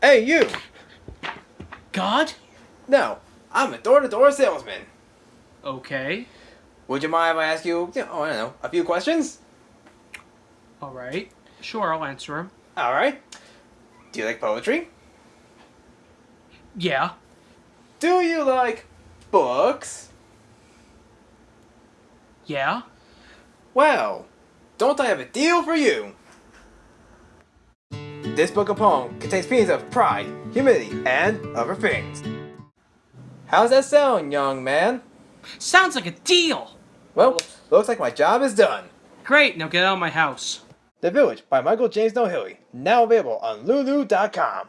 Hey, you! God? No, I'm a door-to-door salesman. Okay. Would you mind if I ask you, you know, oh, I don't know, a few questions? Alright. Sure, I'll answer them. Alright. Do you like poetry? Yeah. Do you like books? Yeah. Well, don't I have a deal for you? This book of poems contains feelings of pride, humility, and other things. How's that sound, young man? Sounds like a deal! Well, looks like my job is done. Great, now get out of my house. The Village by Michael James Nohilly, now available on Lulu.com.